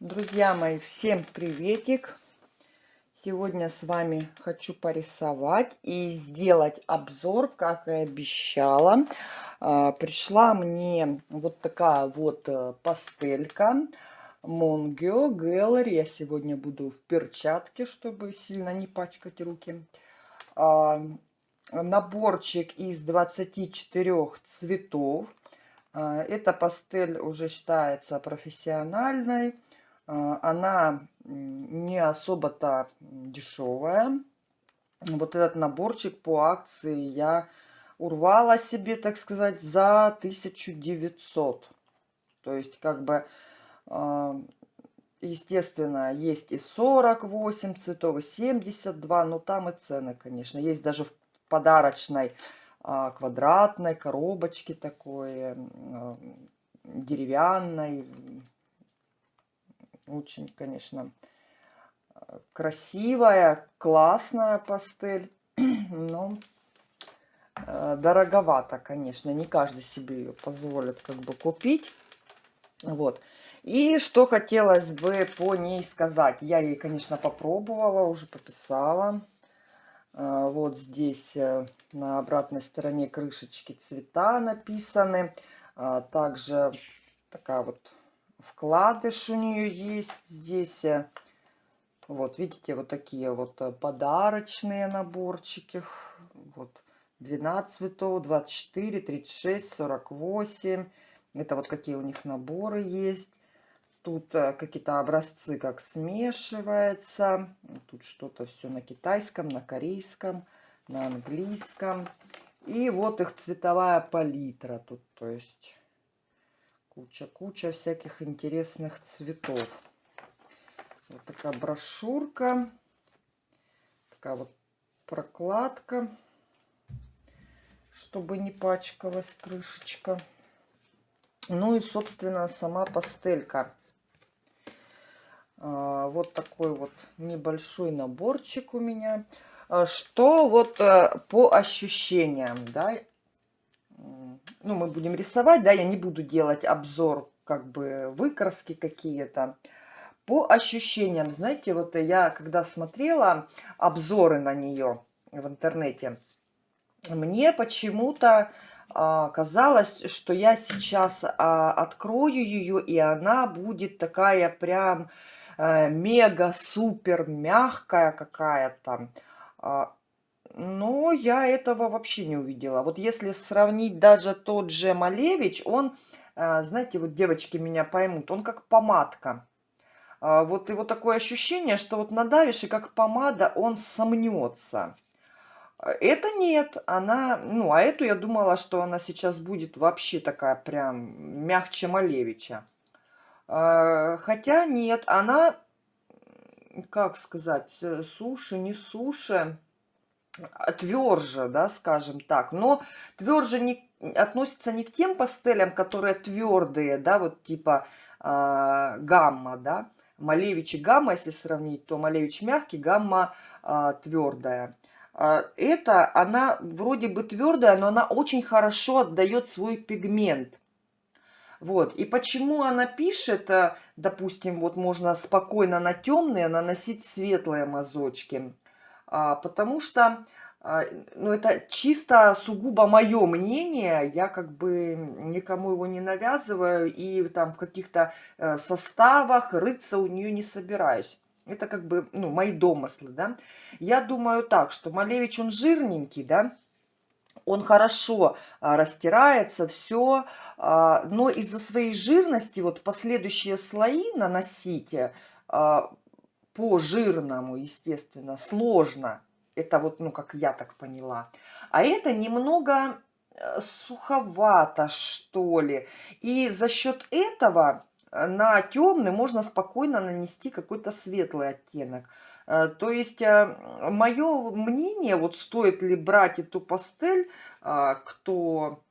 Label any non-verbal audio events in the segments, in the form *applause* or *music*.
Друзья мои, всем приветик! Сегодня с вами хочу порисовать и сделать обзор, как и обещала. А, пришла мне вот такая вот э, пастелька Монгио Gallery. Я сегодня буду в перчатке, чтобы сильно не пачкать руки. А, наборчик из 24 цветов. А, эта пастель уже считается профессиональной она не особо-то дешевая. Вот этот наборчик по акции я урвала себе, так сказать, за 1900. То есть, как бы, а, естественно, есть и 48 цветов, и 72, но там и цены, конечно. Есть даже в подарочной а, квадратной коробочке такой, деревянной, очень, конечно, красивая, классная пастель. *clears throat* Но э, дороговато, конечно. Не каждый себе ее позволит как бы купить. Вот. И что хотелось бы по ней сказать. Я ей, конечно, попробовала, уже пописала. Э, вот здесь э, на обратной стороне крышечки цвета написаны. Также такая вот вкладыш у нее есть здесь. Вот, видите, вот такие вот э, подарочные наборчики. Вот, 12 цветов, 24, 36, 48. Это вот какие у них наборы есть. Тут э, какие-то образцы, как смешивается. Тут что-то все на китайском, на корейском, на английском. И вот их цветовая палитра тут, то есть Куча-куча всяких интересных цветов. Вот такая брошюрка. Такая вот прокладка, чтобы не пачкалась крышечка. Ну и, собственно, сама пастелька. А, вот такой вот небольшой наборчик у меня. А, что вот э, по ощущениям, да, ну, мы будем рисовать, да, я не буду делать обзор, как бы, выкраски какие-то. По ощущениям, знаете, вот я, когда смотрела обзоры на нее в интернете, мне почему-то а, казалось, что я сейчас а, открою ее, и она будет такая прям а, мега-супер мягкая какая-то. А, но я этого вообще не увидела. Вот если сравнить даже тот же Малевич, он, а, знаете, вот девочки меня поймут, он как помадка. А, вот его такое ощущение, что вот надавишь, и как помада он сомнется. Это нет, она, ну, а эту я думала, что она сейчас будет вообще такая прям мягче Малевича. А, хотя нет, она, как сказать, э, суши, не суши, тверже, да, скажем так. Но тверже не, относится не к тем пастелям, которые твердые, да, вот типа э, гамма, да. Малевич и гамма, если сравнить, то Малевич мягкий, гамма э, твердая. Это, она вроде бы твердая, но она очень хорошо отдает свой пигмент. Вот. И почему она пишет, допустим, вот можно спокойно на темные наносить светлые мазочки. А, потому что, а, ну, это чисто сугубо мое мнение, я как бы никому его не навязываю и там в каких-то э, составах рыться у нее не собираюсь. Это как бы, ну, мои домыслы, да. Я думаю так, что Малевич, он жирненький, да, он хорошо а, растирается, все, а, но из-за своей жирности вот последующие слои наносить а, по жирному, естественно, сложно. Это вот, ну, как я так поняла. А это немного э, суховато, что ли. И за счет этого э, на темный можно спокойно нанести какой-то светлый оттенок. Э, то есть, мое мнение, вот стоит ли брать эту пастель, кто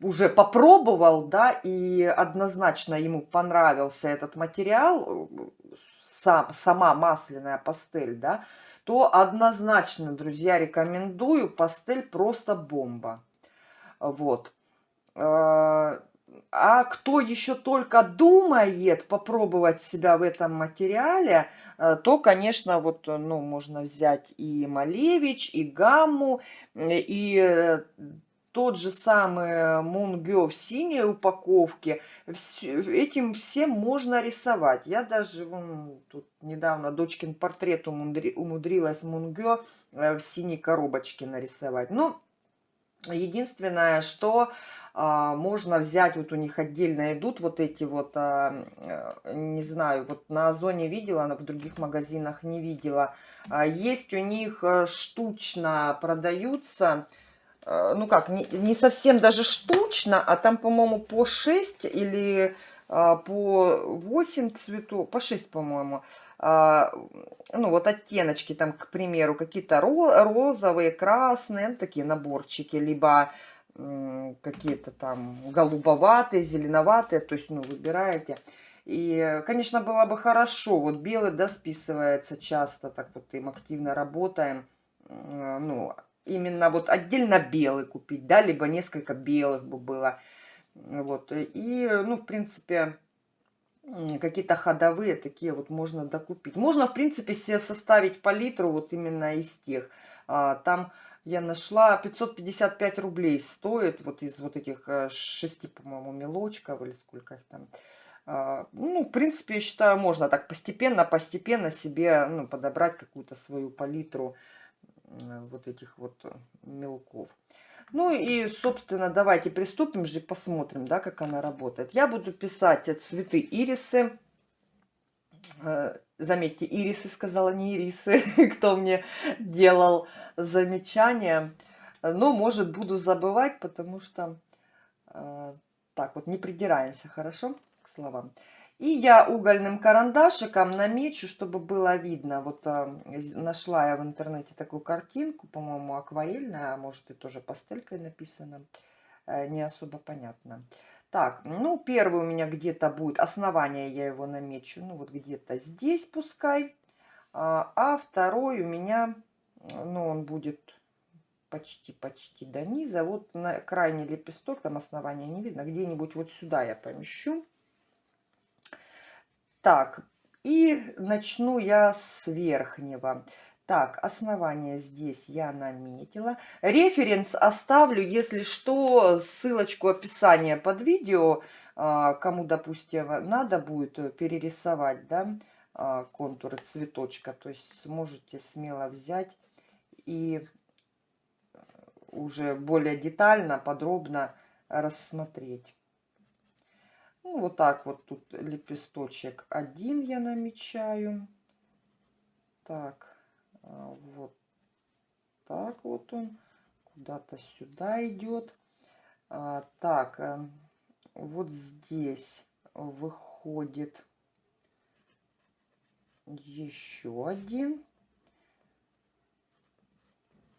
уже попробовал, да, и однозначно ему понравился этот материал, сам, сама масляная пастель, да, то однозначно, друзья, рекомендую. Пастель просто бомба. Вот. А, а кто еще только думает попробовать себя в этом материале, э, то, конечно, вот, ну, можно взять и Малевич, и Гамму, и тот же самый Мунгё в синей упаковке. Этим всем можно рисовать. Я даже вон, тут недавно дочкин портрет умудрилась Мунгё в синей коробочке нарисовать. Но единственное, что а, можно взять, вот у них отдельно идут вот эти вот, а, э, не знаю, вот на Озоне видела, но в других магазинах не видела. А, есть у них э, штучно продаются, э, ну как, не, не совсем даже штучно, а там, по-моему, по 6 или по 8 цветов, по 6, по-моему, ну вот оттеночки там, к примеру, какие-то розовые, красные, ну, такие наборчики, либо какие-то там голубоватые, зеленоватые, то есть, ну, выбираете. И, конечно, было бы хорошо, вот белый, да, списывается часто, так вот им активно работаем, ну, именно вот отдельно белый купить, да, либо несколько белых бы было, вот, и, ну, в принципе, какие-то ходовые такие вот можно докупить. Можно, в принципе, себе составить палитру вот именно из тех, а, там я нашла 555 рублей стоит вот из вот этих э, шести, по-моему, мелочков или сколько их там. А, ну, в принципе, я считаю, можно так постепенно, постепенно себе ну, подобрать какую-то свою палитру вот этих вот э, мелков. Ну и, собственно, давайте приступим же, посмотрим, да, как она работает. Я буду писать цветы ирисы. Э, заметьте, ирисы сказала, не ирисы, *laughs* кто мне делал замечания. Но, может, буду забывать, потому что э, так вот не придираемся, хорошо, к словам. И я угольным карандашиком намечу, чтобы было видно. Вот э, нашла я в интернете такую картинку, по-моему, акварельная, а может и тоже пастелькой написано. Э, не особо понятно. Так, ну, первый у меня где-то будет, основание я его намечу, ну, вот где-то здесь пускай. А, а второй у меня, ну, он будет почти-почти до низа. Вот на крайний лепесток, там основания не видно, где-нибудь вот сюда я помещу. Так, и начну я с верхнего. Так, основание здесь я наметила. Референс оставлю, если что, ссылочку описания под видео. А, кому, допустим, надо будет перерисовать да, а, контуры цветочка. То есть сможете смело взять и уже более детально, подробно рассмотреть. Ну, вот так вот тут лепесточек один я намечаю. Так. А, вот так вот он куда-то сюда идет. А, так, э, вот здесь выходит еще один.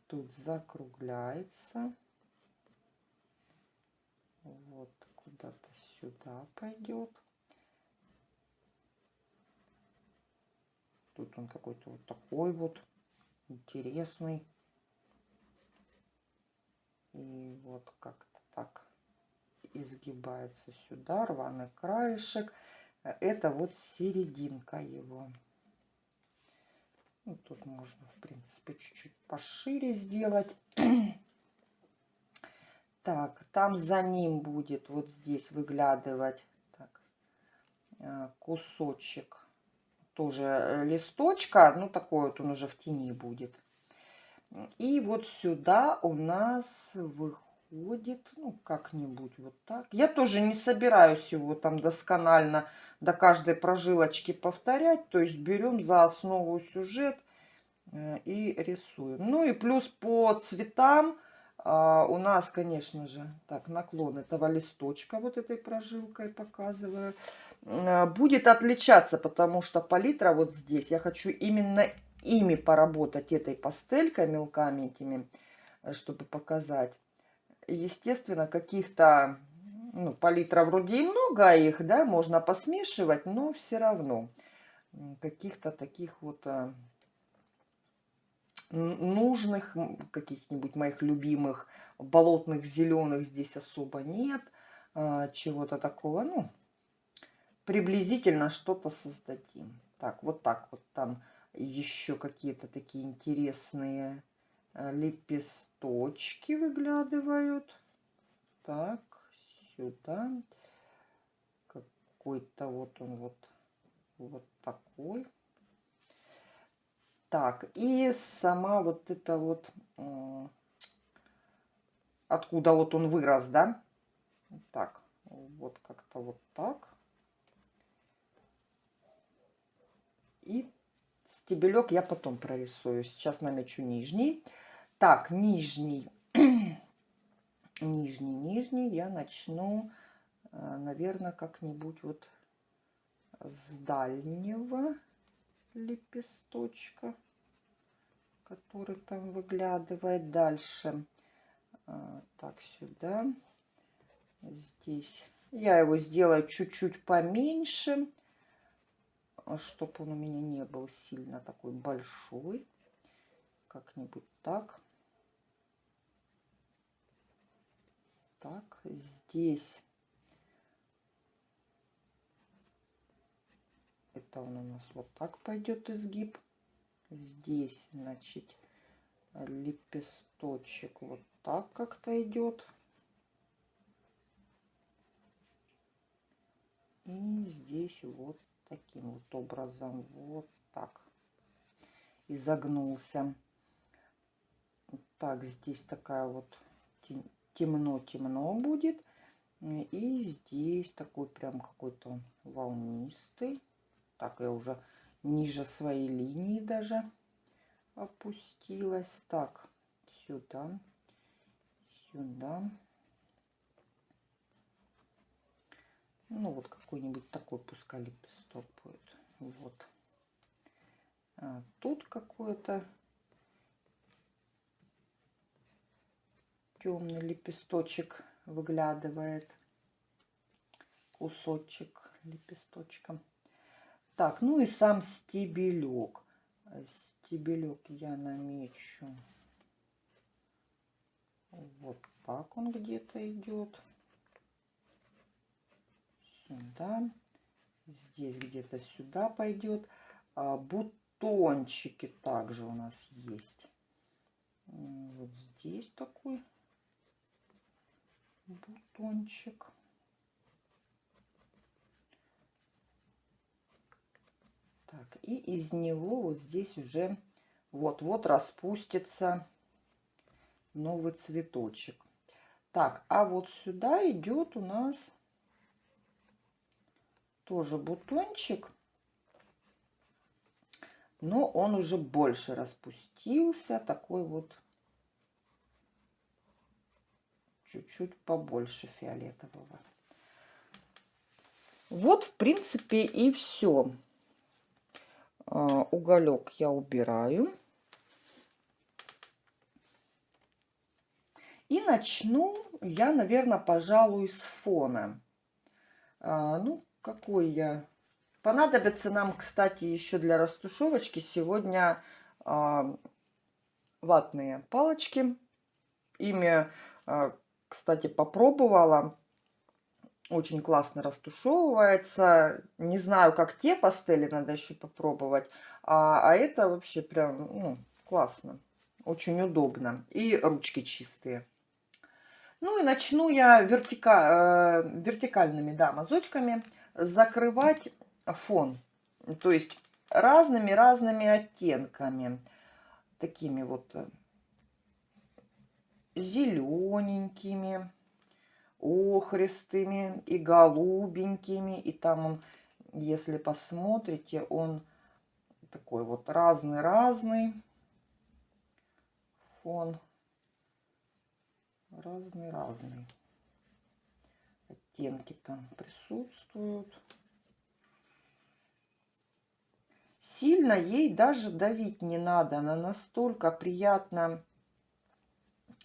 Тут закругляется. Вот куда-то сюда пойдет. Тут он какой-то вот такой вот интересный. И вот как-то так изгибается сюда, рваный краешек. Это вот серединка его. Ну, тут можно, в принципе, чуть-чуть пошире сделать. *clears throat* Так, там за ним будет вот здесь выглядывать так, э, кусочек тоже э, листочка, ну такой вот он уже в тени будет. И вот сюда у нас выходит, ну как-нибудь вот так. Я тоже не собираюсь его там досконально до каждой прожилочки повторять. То есть берем за основу сюжет э, и рисуем. Ну и плюс по цветам а, у нас, конечно же, так, наклон этого листочка вот этой прожилкой показываю. Э, будет отличаться, потому что палитра вот здесь, я хочу именно ими поработать, этой пастелькой, мелками этими, э, чтобы показать. Естественно, каких-то, ну, палитра вроде и много а их, да, можно посмешивать, но все равно каких-то таких вот э, нужных, каких-нибудь моих любимых болотных зеленых здесь особо нет. а, чего-то такого, ну, приблизительно что-то создадим. Так, вот так вот там еще какие-то такие интересные а, лепесточки выглядывают. Так, сюда. Какой-то вот он вот, вот такой. Так, и сама вот это вот, откуда вот он вырос, да? Так, вот как-то вот так. И стебелек я потом прорисую. Сейчас намечу нижний. Так, нижний, *clears throat* нижний, нижний я начну, э, наверное, как-нибудь вот с дальнего лепесточка, который там выглядывает дальше. А, так, сюда. Здесь. Я его сделаю чуть-чуть поменьше, чтобы он у меня не был сильно такой большой. Как-нибудь так. Так, здесь это он у нас вот так пойдет изгиб. Здесь, значит, лепесточек вот так как-то идет. И здесь вот таким вот образом, вот так, изогнулся. Так, здесь такая вот темно-темно будет. И здесь такой прям какой-то волнистый. Так, я уже ниже своей линии даже опустилась. Так, сюда, сюда. Ну, вот какой-нибудь такой пускай лепесток будет. Вот. А тут какой-то темный лепесточек выглядывает. Кусочек лепесточка. Так, ну и сам стебелек. Стебелек я намечу. Вот так он где-то идет. Сюда. Здесь где-то сюда пойдет. А бутончики также у нас есть. Вот здесь такой бутончик. Так, и из него вот здесь уже вот-вот распустится новый цветочек. Так, а вот сюда идет у нас тоже бутончик. Но он уже больше распустился. Такой вот чуть-чуть побольше фиолетового. Вот, в принципе, и все. А, уголек я убираю. И начну я, наверное, пожалуй, с фона. А, ну, какой я... Понадобится нам, кстати, еще для растушевочки сегодня а, ватные палочки. Ими, кстати, попробовала очень классно растушевывается. Не знаю, как те пастели, надо еще попробовать. А, а это вообще прям ну, классно. Очень удобно. И ручки чистые. Ну и начну я вертика, э, вертикальными да, мазочками закрывать фон. То есть разными-разными оттенками. Такими вот э, зелененькими охристыми и голубенькими. И там он, если посмотрите, он такой вот разный-разный фон. Разный-разный. Оттенки там присутствуют. Сильно ей даже давить не надо. Она настолько приятно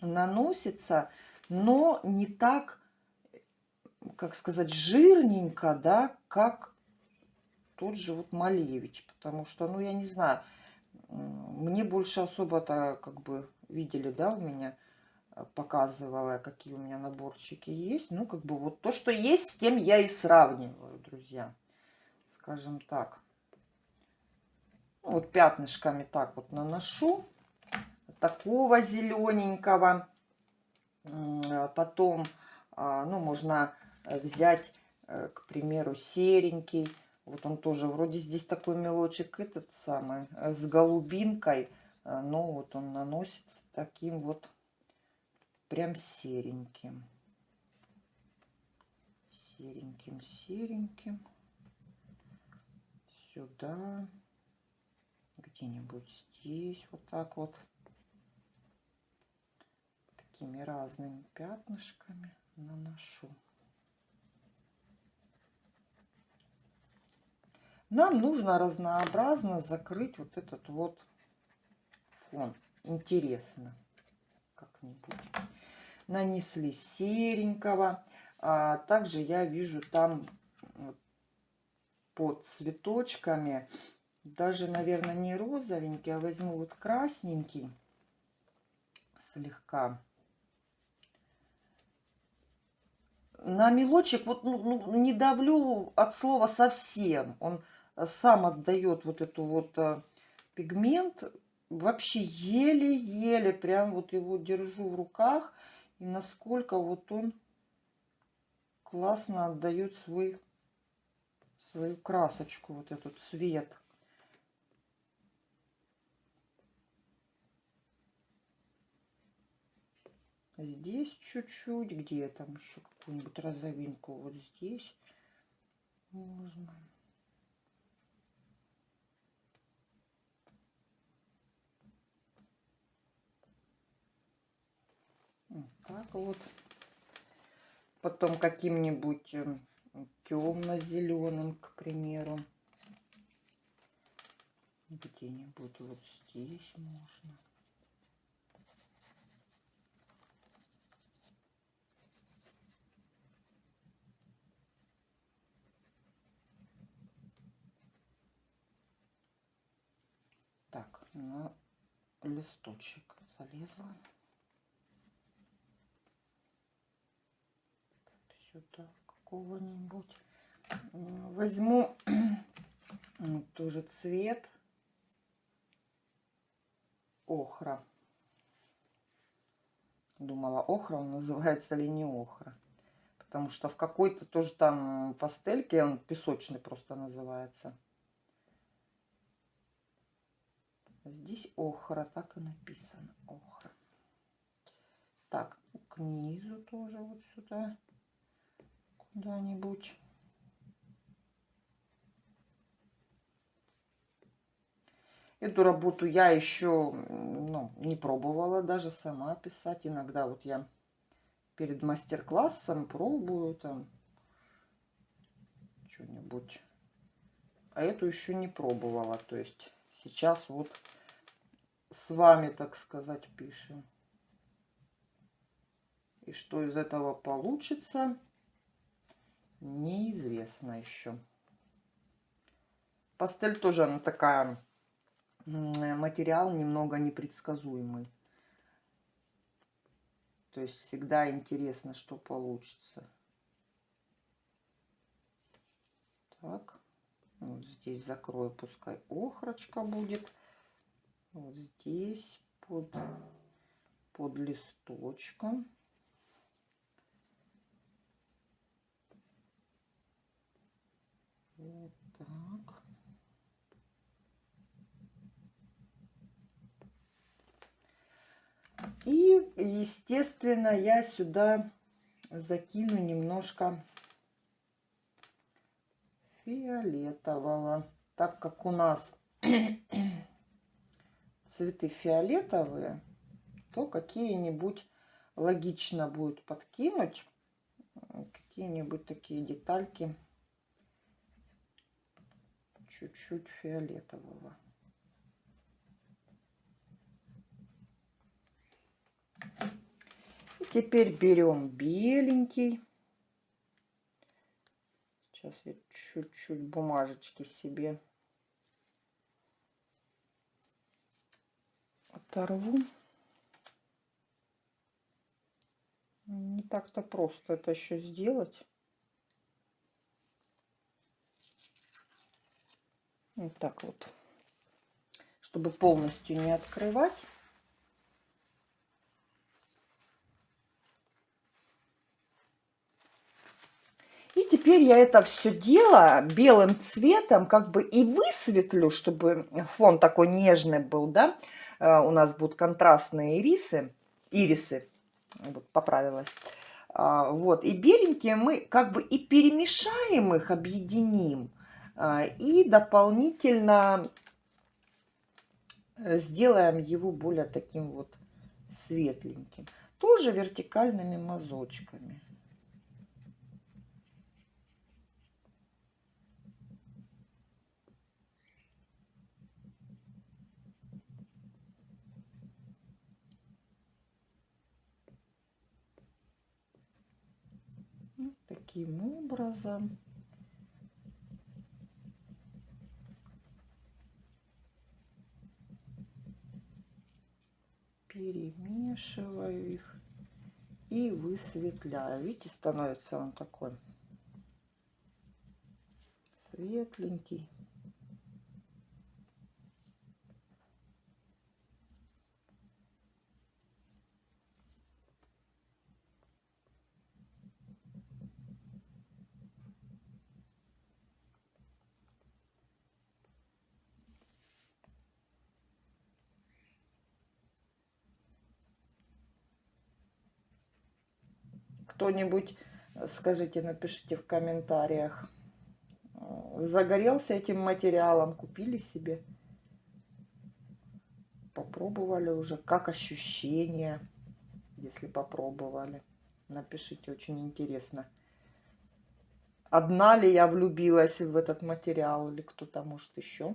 наносится, но не так как сказать, жирненько, да, как тот же вот Малевич. Потому что, ну, я не знаю, мне больше особо-то, как бы, видели, да, у меня э, показывала, какие у меня наборчики есть. Ну, как бы вот то, что есть, с тем я и сравниваю, друзья. Скажем так. Вот пятнышками так вот наношу. Такого зелененького. А потом, а, ну, можно взять, э, к примеру, серенький. Вот он тоже вроде здесь такой мелочек этот самый, э, с голубинкой. Э, но вот он наносится таким вот прям сереньким. Сереньким, сереньким. Сюда. Где-нибудь здесь вот так вот такими разными пятнышками наношу. Нам нужно разнообразно закрыть вот этот вот фон. Интересно как-нибудь. Нанесли серенького. А также я вижу там под цветочками, даже, наверное, не розовенький, а возьму вот красненький слегка. На мелочек вот ну, ну, не давлю от слова совсем. Он сам отдает вот эту вот а, пигмент. Вообще еле-еле прям вот его держу в руках. И насколько вот он классно отдает свой, свою красочку, вот этот цвет. Здесь чуть-чуть, где там еще какую-нибудь розовинку, вот здесь можно. Так вот. Потом каким-нибудь эм, темно-зеленым, к примеру. Где-нибудь вот здесь можно. На листочек залезла. Сюда какого-нибудь. Возьму *clears throat* тоже цвет охра. Думала, охра он называется или не охра. Потому что в какой-то тоже там пастельке, он песочный просто называется. Здесь охра, так и написано. Охра. Так, к низу тоже вот сюда куда-нибудь. Эту работу я еще ну, не пробовала даже сама писать. Иногда вот я перед мастер-классом пробую там что-нибудь. А эту еще не пробовала. То есть сейчас вот с вами, так сказать, пишем. И что из этого получится, неизвестно еще. Пастель тоже она такая, материал немного непредсказуемый. То есть всегда интересно, что получится. Так. Вот здесь закрою, пускай охрочка будет. Вот здесь под, под листочком. Вот так. И, естественно, я сюда закину немножко фиолетового. Так как у нас *clears throat* цветы фиолетовые, то какие-нибудь логично будет подкинуть какие-нибудь такие детальки чуть-чуть фиолетового. И теперь берем беленький. Сейчас я чуть-чуть бумажечки себе оторву. Не так-то просто это еще сделать. Вот так вот. Чтобы полностью не открывать. И теперь я это все дело белым цветом как бы и высветлю, чтобы фон такой нежный был, да. Э, у нас будут контрастные ирисы, ирисы, вот, поправилась. А, вот, и беленькие мы как бы и перемешаем их, объединим. А, и дополнительно э, сделаем его более таким вот светленьким. Тоже вертикальными мазочками. Таким образом. Перемешиваю их и высветляю. Видите, становится он такой светленький. Кто-нибудь, э, скажите, напишите в комментариях, э, загорелся этим материалом, купили себе, попробовали уже, как ощущения, если попробовали. Напишите, очень интересно. Одна ли я влюбилась в этот материал или кто-то, может, еще.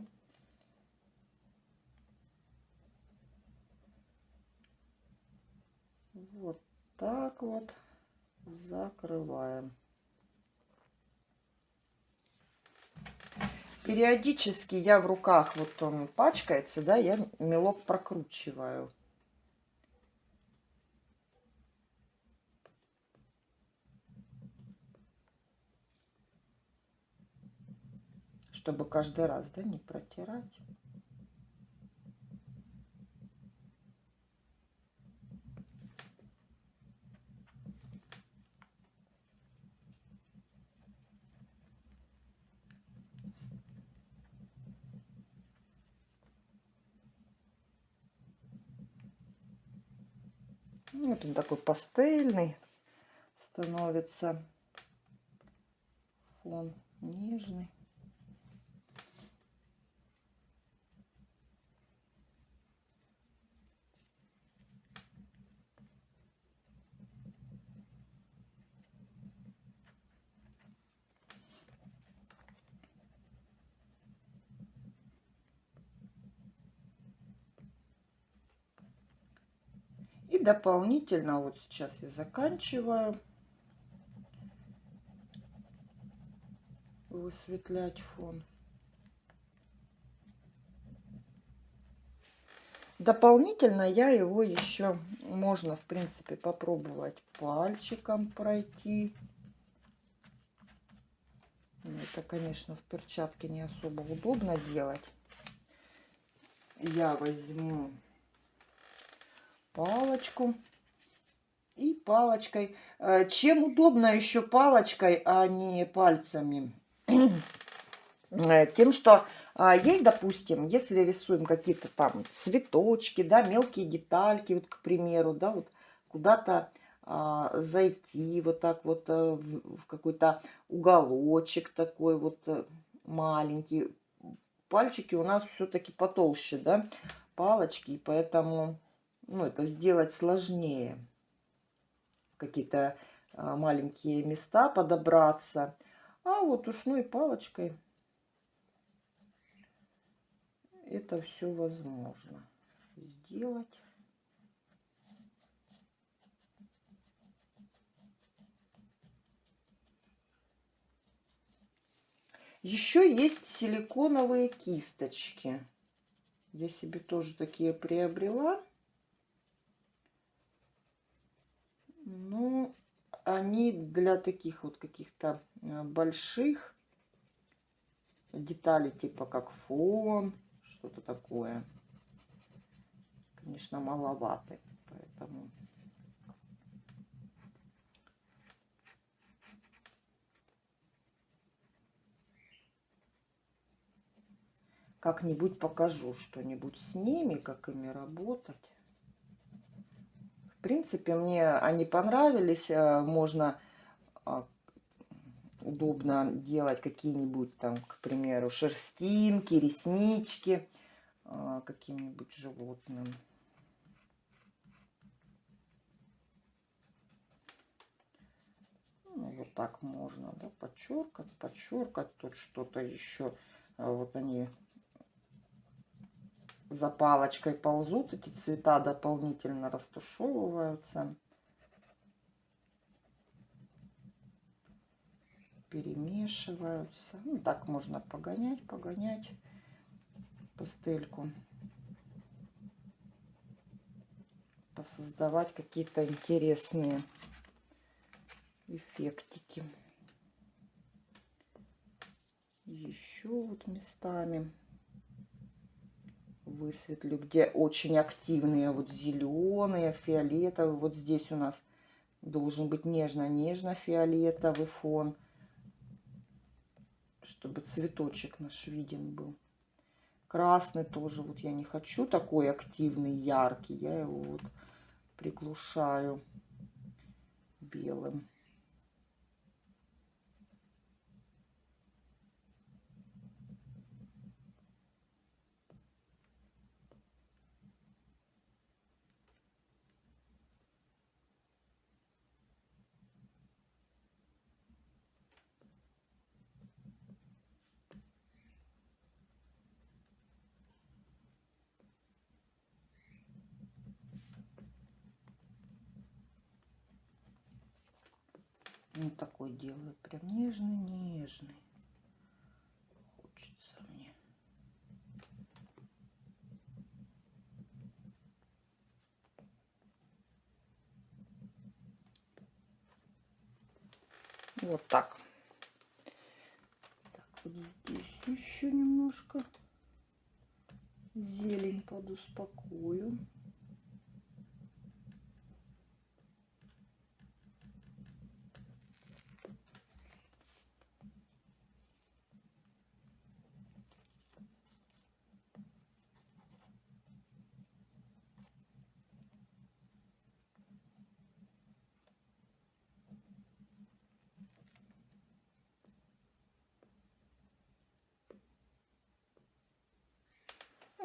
Вот так вот закрываем. Периодически я в руках, вот он пачкается, да, я мелок прокручиваю. Чтобы каждый раз, да, не протирать. Он такой пастельный становится. Фон нежный. Дополнительно, вот сейчас я заканчиваю высветлять фон. Дополнительно я его еще можно, в принципе, попробовать пальчиком пройти. Это, конечно, в перчатке не особо удобно делать. Я возьму палочку. И палочкой. Э, чем удобно еще палочкой, а не пальцами? Э, тем, что а, ей, допустим, если рисуем какие-то там цветочки, да, мелкие детальки, вот, к примеру, да, вот куда-то а, зайти вот так вот в, в какой-то уголочек такой вот маленький. Пальчики у нас все-таки потолще, да, палочки, поэтому ну, это сделать сложнее. Какие-то а, маленькие места подобраться. А вот ушной палочкой это все возможно сделать. Еще есть силиконовые кисточки. Я себе тоже такие приобрела. Ну, они для таких вот каких-то э, больших деталей, типа как фон, что-то такое. Конечно, маловаты, поэтому... Как-нибудь покажу что-нибудь с ними, как ими работать. В принципе, мне они понравились. Э, можно а, удобно делать какие-нибудь там, к примеру, шерстинки, реснички а, каким-нибудь животным. Ну, вот так можно, да, подчеркать, подчеркать. Тут что-то еще. А вот они за палочкой ползут, эти цвета дополнительно растушевываются. Перемешиваются. Ну, так можно погонять, погонять пастельку. Посоздавать какие-то интересные эффектики. Еще вот местами высветлю, где очень активные вот зеленые, фиолетовые. Вот здесь у нас должен быть нежно-нежно-фиолетовый фон, чтобы цветочек наш виден был. Красный тоже, вот я не хочу такой активный, яркий, я его вот приглушаю белым. Вот такой делаю. Прям нежный-нежный. Хочется мне. Вот так. Так, вот здесь еще немножко зелень подуспокою.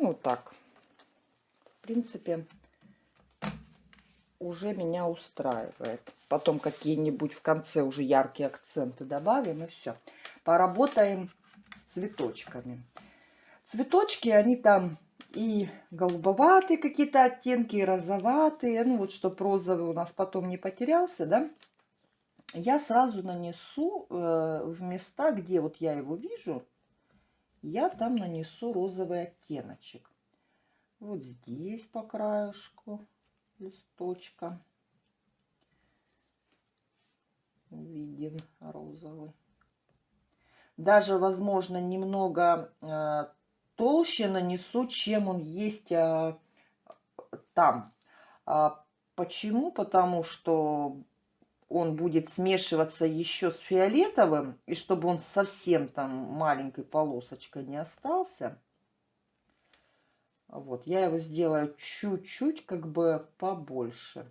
Ну, так. В принципе, уже меня устраивает. Потом какие-нибудь в конце уже яркие акценты добавим, и все. Поработаем с цветочками. Цветочки, они там и голубоватые какие-то оттенки, и розоватые. Ну, вот, чтобы розовый у нас потом не потерялся, да. Я сразу нанесу э, в места, где вот я его вижу, я там нанесу розовый оттеночек. Вот здесь по краешку листочка виден розовый. Даже, возможно, немного э, толще нанесу, чем он есть э, там. А почему? Потому что он будет смешиваться еще с фиолетовым, и чтобы он совсем там маленькой полосочкой не остался, вот, я его сделаю чуть-чуть как бы побольше.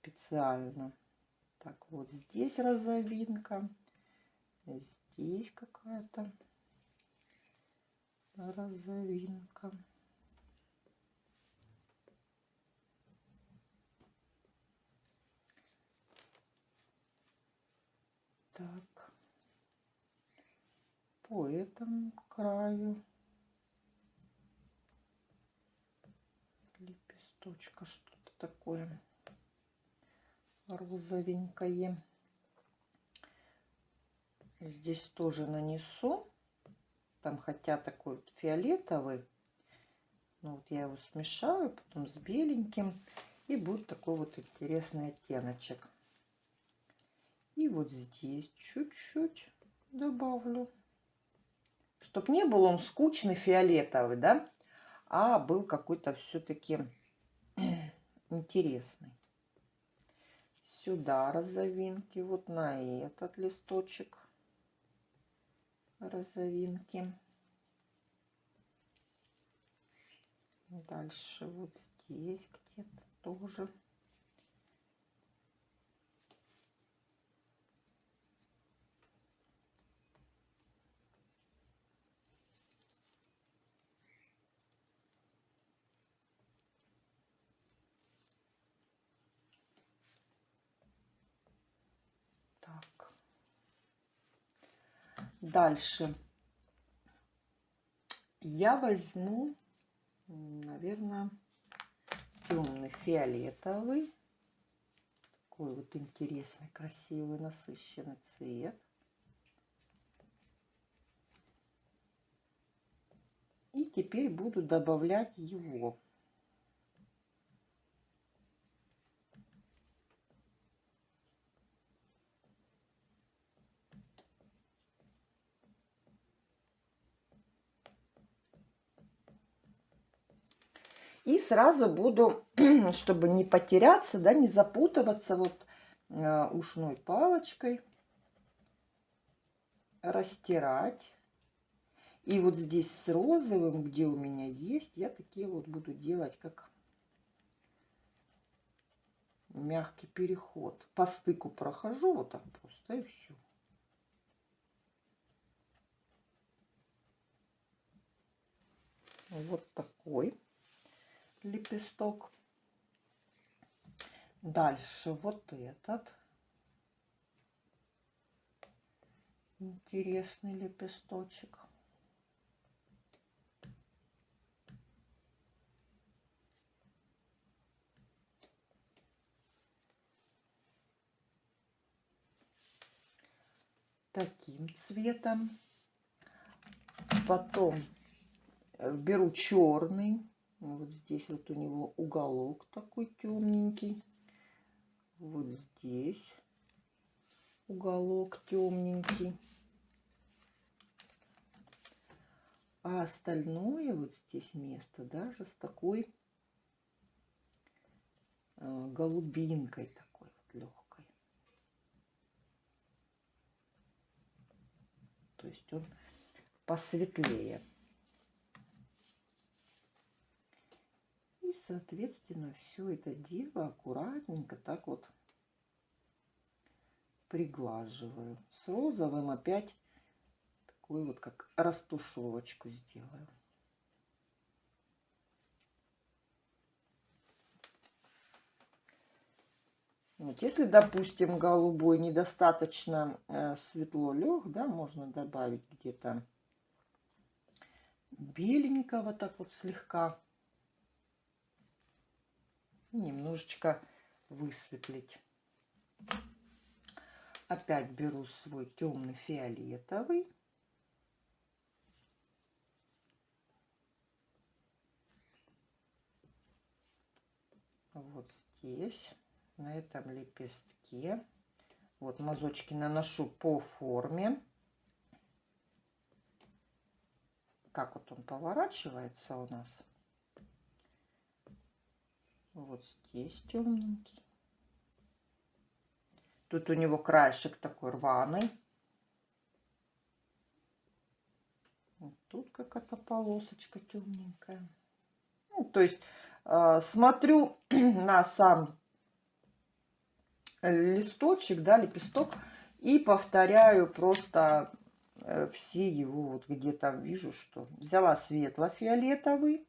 Специально. Так, вот здесь розовинка. Здесь какая-то розовинка. Так. По этому краю. Лепесточка, что-то такое розовенькое. Здесь тоже нанесу. Там хотя такой вот фиолетовый. Ну вот я его смешаю потом с беленьким. И будет такой вот интересный оттеночек. И вот здесь чуть-чуть добавлю. Чтоб не был он скучный фиолетовый, да, а был какой-то все-таки *clears throat* интересный. Сюда розовинки, вот на этот листочек розовинки. Дальше вот здесь где-то тоже. Так. Дальше я возьму наверное, темный фиолетовый. Такой вот интересный, красивый, насыщенный цвет. И теперь буду добавлять его. И сразу буду, *clears throat* чтобы не потеряться, да, не запутываться, вот э, ушной палочкой растирать. И вот здесь с розовым, где у меня есть, я такие вот буду делать, как мягкий переход. По стыку прохожу вот так просто, и все. Вот такой лепесток. Дальше вот этот интересный лепесточек. Таким цветом. Потом э, беру черный вот здесь вот у него уголок такой темненький. Вот здесь уголок темненький. А остальное вот здесь место даже с такой э, голубинкой такой вот легкой. То есть он посветлее. Соответственно, все это дело аккуратненько так вот приглаживаю. С розовым опять такую вот как растушевочку сделаю. Вот, если, допустим, голубой недостаточно э, светло лег, да, можно добавить где-то беленького так вот слегка немножечко высветлить. Опять беру свой темный фиолетовый. Вот здесь, на этом лепестке. Вот мазочки наношу по форме. Как вот он поворачивается у нас. Вот здесь темненький. Тут у него краешек такой рваный. Вот тут какая-то полосочка темненькая. Ну, то есть э, смотрю *clears throat* на сам листочек, да, лепесток, и повторяю просто э, все его, вот где там вижу, что взяла светло-фиолетовый,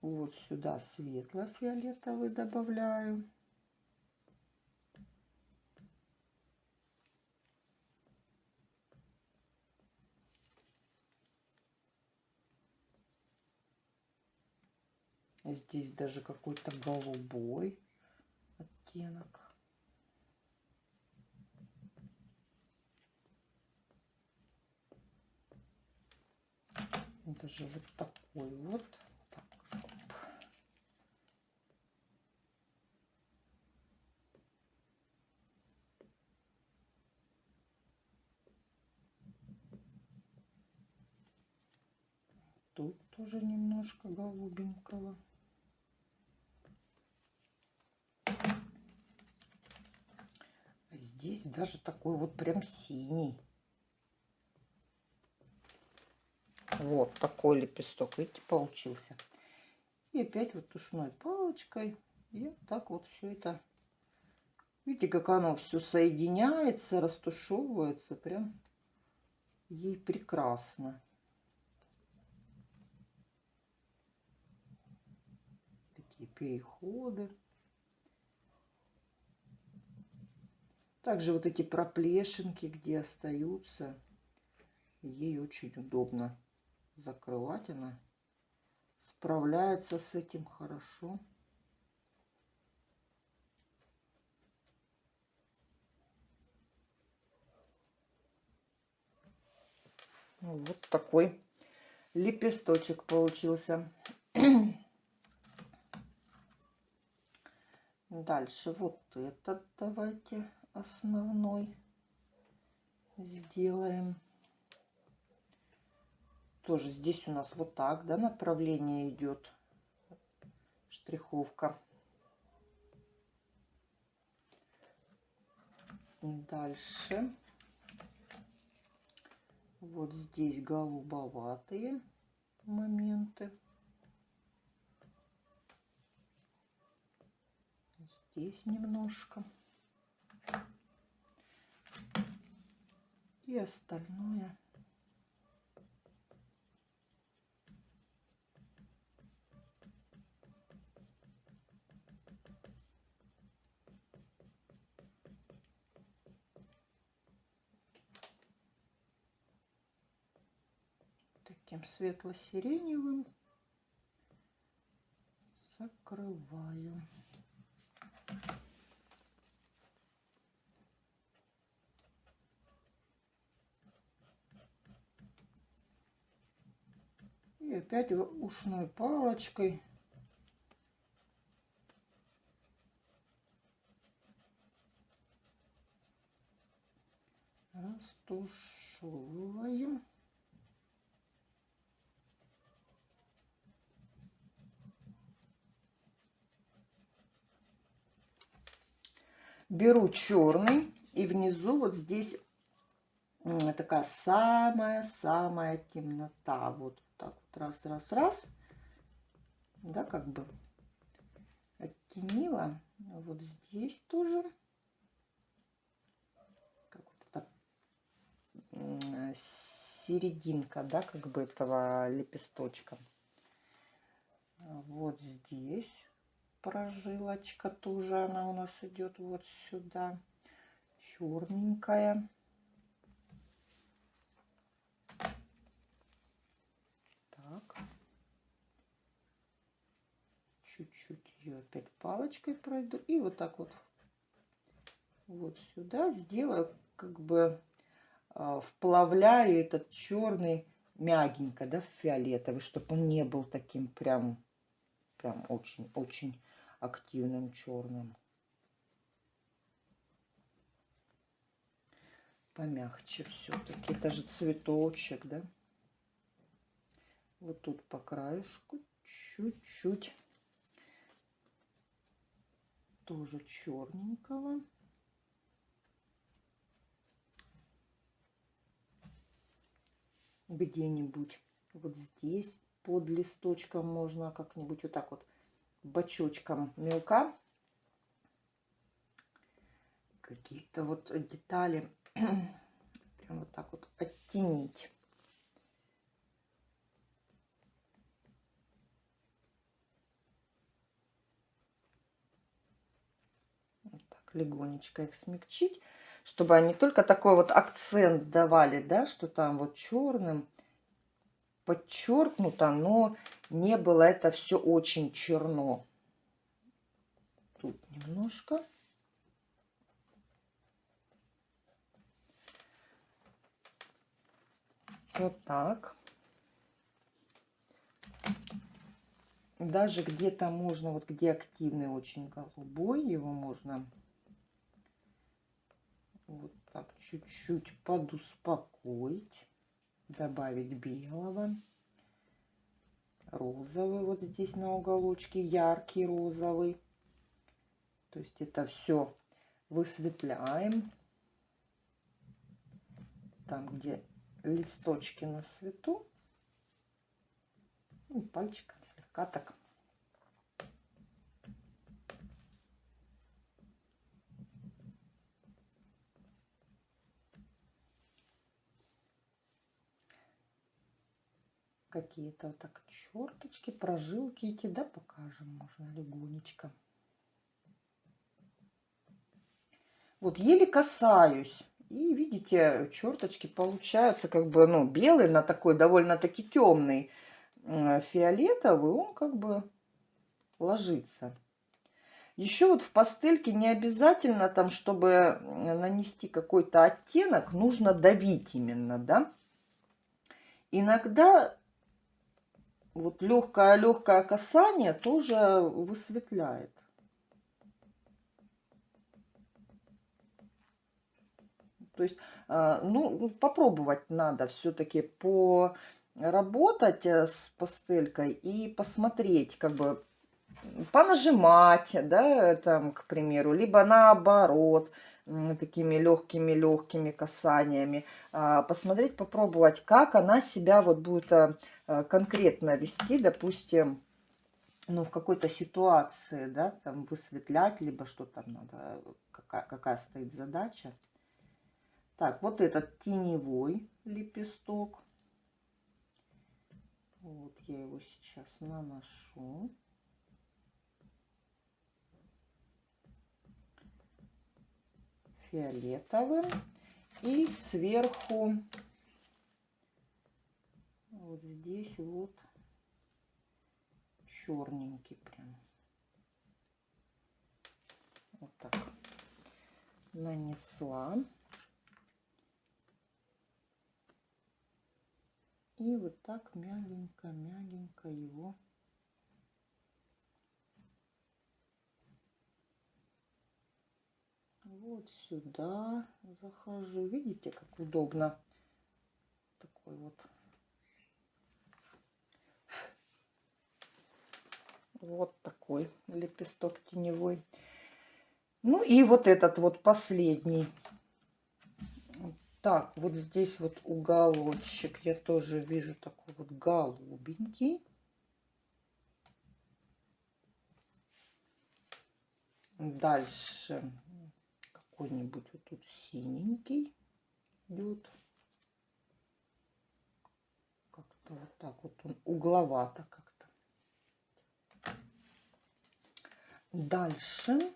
вот сюда светло-фиолетовый добавляю. Здесь даже какой-то голубой оттенок. Даже вот такой вот. Тут тоже немножко голубенького. Здесь даже такой вот прям синий. Вот такой лепесток, видите, получился. И опять вот тушной палочкой. И так вот все это. Видите, как оно все соединяется, растушевывается. Прям ей прекрасно. Такие переходы. Также вот эти проплешинки, где остаются, ей очень удобно закрывать. Она справляется с этим хорошо. Вот такой лепесточек получился. *clears throat* Дальше вот этот давайте основной сделаем. Тоже здесь у нас вот так, да, направление идет штриховка. Дальше. Вот здесь голубоватые моменты. Здесь немножко. И остальное таким светло-сиреневым закрываю. И опять ушной палочкой растушевываем. Беру черный и внизу вот здесь такая самая-самая темнота. Вот раз, раз, раз. Да, как бы оттенила. Вот здесь тоже. Как вот это, серединка, да, как бы этого лепесточка. Вот здесь прожилочка тоже она у нас идет вот сюда. Черненькая. Так. Чуть-чуть ее опять палочкой пройду. И вот так вот вот сюда сделаю, как бы э, вплавляю этот черный мягенько, да, фиолетовый, чтобы он не был таким прям, прям очень-очень активным черным. Помягче все-таки. Это же цветочек, да? Вот тут по краешку чуть-чуть тоже черненького. Где-нибудь вот здесь под листочком можно как-нибудь вот так вот бочочком мелка. Какие-то вот детали *clears throat* прям вот так вот оттенить. Вот так легонечко их смягчить, чтобы они только такой вот акцент давали, да, что там вот черным подчеркнуто, но не было это все очень черно. Тут немножко. Вот так. Даже где-то можно, вот где активный очень голубой, его можно вот так чуть-чуть подуспокоить добавить белого. розовый вот здесь на уголочке, яркий розовый. То есть это все высветляем. Там, где листочки на свету. И пальчиком слегка так какие-то вот так черточки, прожилки эти, да, покажем, можно легонечко. Вот еле касаюсь. И видите, черточки получаются как бы, ну, белый на такой довольно-таки темный фиолетовый, он как бы ложится. Еще вот в пастельке не обязательно там, чтобы нанести какой-то оттенок, нужно давить именно, да. Иногда вот легкое-легкое касание тоже высветляет. То есть, а, ну, попробовать надо все-таки поработать э, с пастелькой и посмотреть, как бы понажимать, да, там, к примеру, либо наоборот, такими легкими-легкими касаниями, а, посмотреть, попробовать, как она себя вот будет э, э, конкретно вести, допустим, ну, в какой-то ситуации, да, там высветлять, либо что там надо, какая, какая стоит задача. Так, вот этот теневой лепесток. Вот я его сейчас наношу. Фиолетовым. И сверху вот здесь вот черненький прям. Вот так нанесла. И вот так мягенько-мягенько его вот сюда захожу. Видите, как удобно. Такой вот. Вот такой лепесток теневой. Ну и вот этот вот последний так, вот здесь вот уголочек я тоже вижу такой вот голубенький. Дальше какой-нибудь вот тут синенький идет. Как-то вот так вот он угловато как-то. Дальше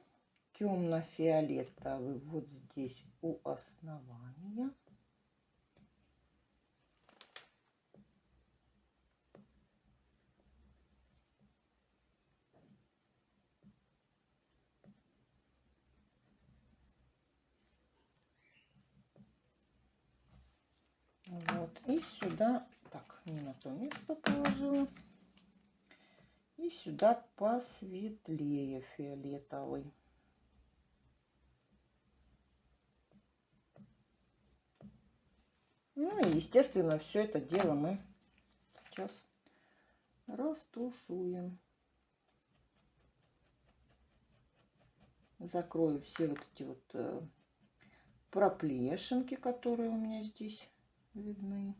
темно-фиолетовый вот здесь у основания. Вот, и сюда, так, не на то место положила. И сюда посветлее фиолетовый. Ну и, естественно, все это дело мы сейчас растушуем. Закрою все вот эти вот э, проплешинки, которые у меня здесь видны.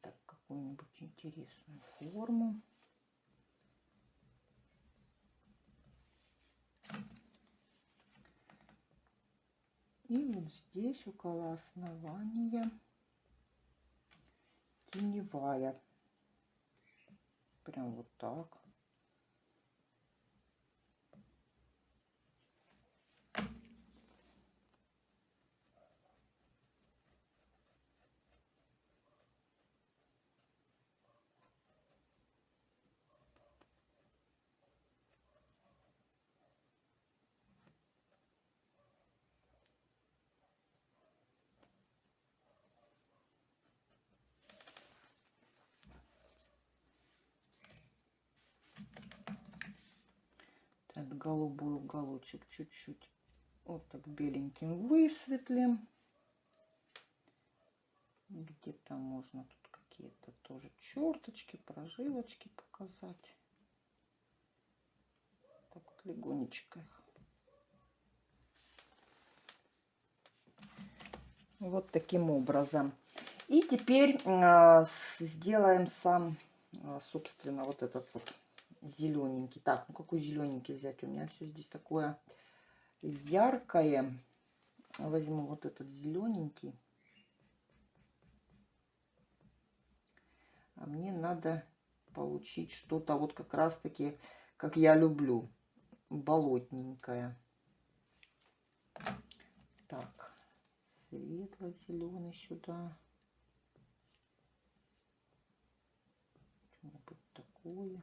Так, какую-нибудь интересную форму. И вот здесь около основания теневая. Прям вот так. Голубой уголочек чуть-чуть Вот так беленьким высветлим. Где-то можно тут какие-то тоже черточки, прожилочки показать. Так вот легонечко их. Вот таким образом. И теперь э, сделаем сам, э, собственно, вот этот вот зелененький. Так, ну какой зелененький взять? У меня все здесь такое яркое. Возьму вот этот зелененький. А мне надо получить что-то вот как раз-таки, как я люблю, болотненькое. Так, светло-зеленый сюда. Что-нибудь такое.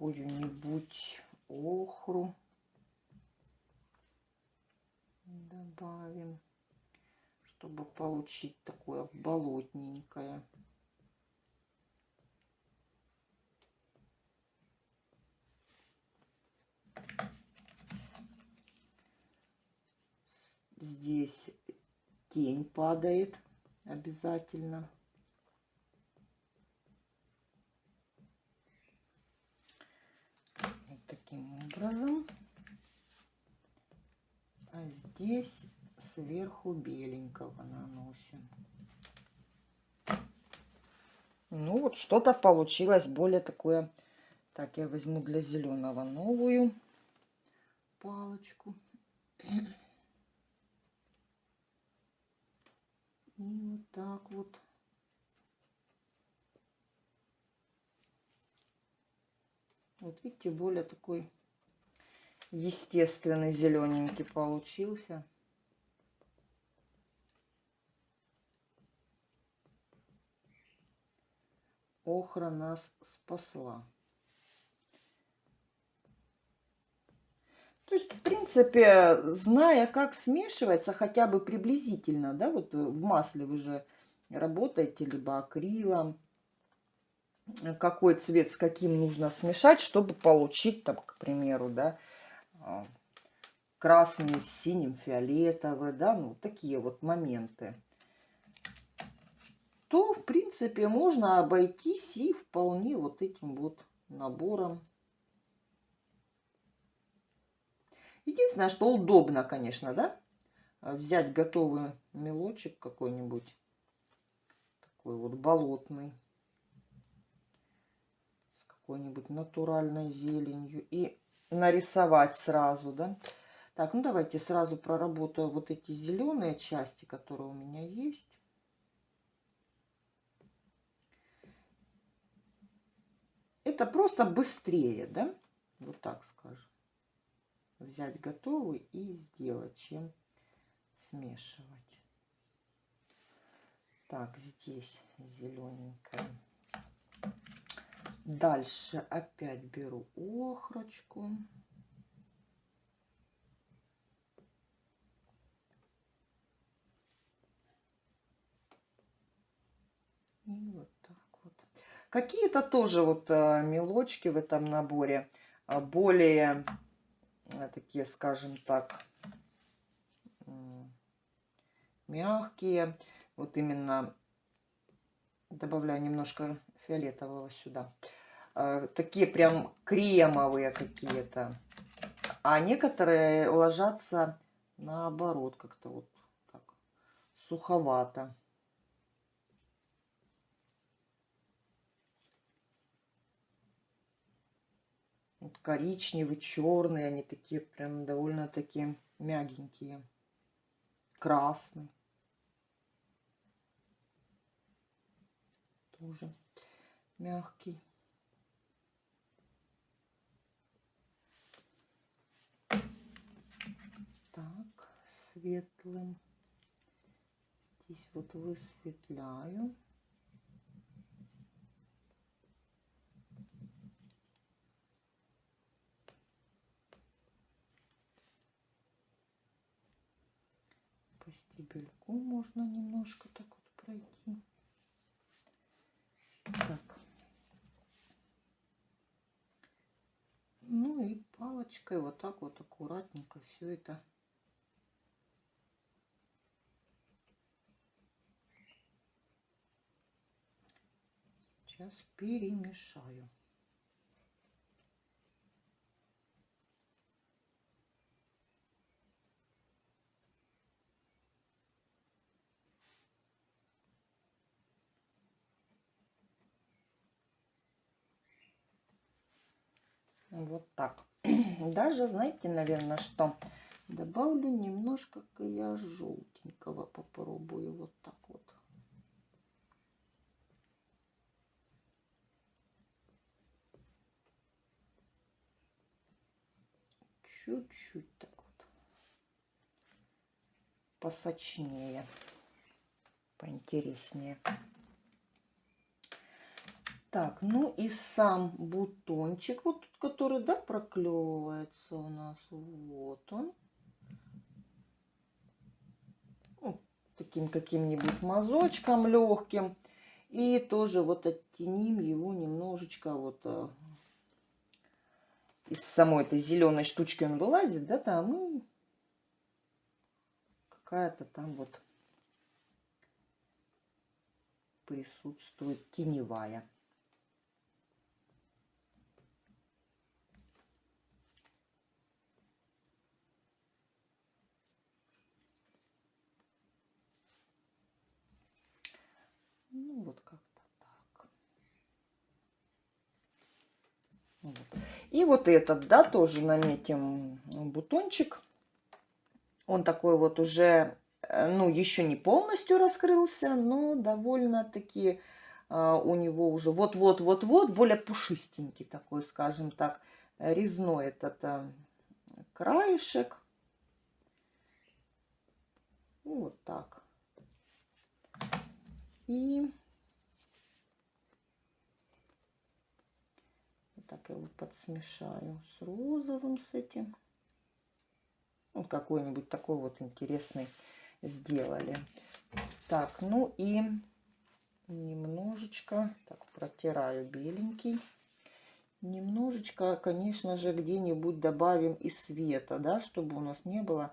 Какую-нибудь охру добавим, чтобы получить такое болотненькое. Здесь тень падает обязательно. Вот таким образом а здесь сверху беленького наносим. Ну вот что-то получилось более такое. Так, я возьму для зеленого новую палочку. И вот так вот. Вот видите, более такой естественный зелененький получился. Охра нас спасла. То есть, в принципе, зная, как смешивается, хотя бы приблизительно, да, вот в масле вы же работаете, либо акрилом, какой цвет с каким нужно смешать, чтобы получить, там, к примеру, да, а, красный с синим, фиолетовый, да, ну, такие вот моменты, то, в принципе, можно обойтись и вполне вот этим вот набором. Единственное, что удобно, конечно, да, взять готовый мелочек какой-нибудь, такой вот болотный, какой-нибудь натуральной зеленью и нарисовать сразу, да. Так, ну давайте сразу проработаю вот эти зеленые части, которые у меня есть. Это просто быстрее, да, вот так скажем. Взять готовый и сделать, чем смешивать. Так, здесь зелененькая. Дальше опять беру охрочку. И вот так вот. Какие-то тоже вот э, мелочки в этом наборе э, более э, такие, скажем так, мягкие. Вот именно добавляю немножко фиолетового сюда. Э, такие прям кремовые какие-то. А некоторые ложатся наоборот, как-то вот так суховато. Вот коричневый, черный, они такие прям довольно-таки мягенькие. Красный. Тоже мягкий. светлым. Здесь вот высветляю. По стебельку можно немножко так вот пройти. Так. Ну и палочкой вот так вот аккуратненько все это сейчас перемешаю. Вот так. *clears throat* Даже, знаете, наверное, что добавлю немножко я желтенького попробую вот так вот. Чуть-чуть так вот. Посочнее. Поинтереснее. Так, ну и сам бутончик, вот который, да, проклевывается у нас. Вот он. Ну, таким каким-нибудь мазочком легким. И тоже вот оттеним его немножечко вот а, из самой этой зеленой штучки он вылазит, да, там и какая-то там вот присутствует теневая. Ну, вот как-то так. Вот. И вот этот, да, тоже наметим бутончик. Он такой вот уже, э, ну, еще не полностью раскрылся, но довольно-таки э, у него уже вот-вот-вот-вот более пушистенький такой, скажем так, резной этот э, краешек. Вот так. И так его подсмешаю с розовым, с этим. Вот какой-нибудь такой вот интересный сделали. Так, ну и немножечко, так, протираю беленький. Немножечко, конечно же, где-нибудь добавим и света, да, чтобы у нас не было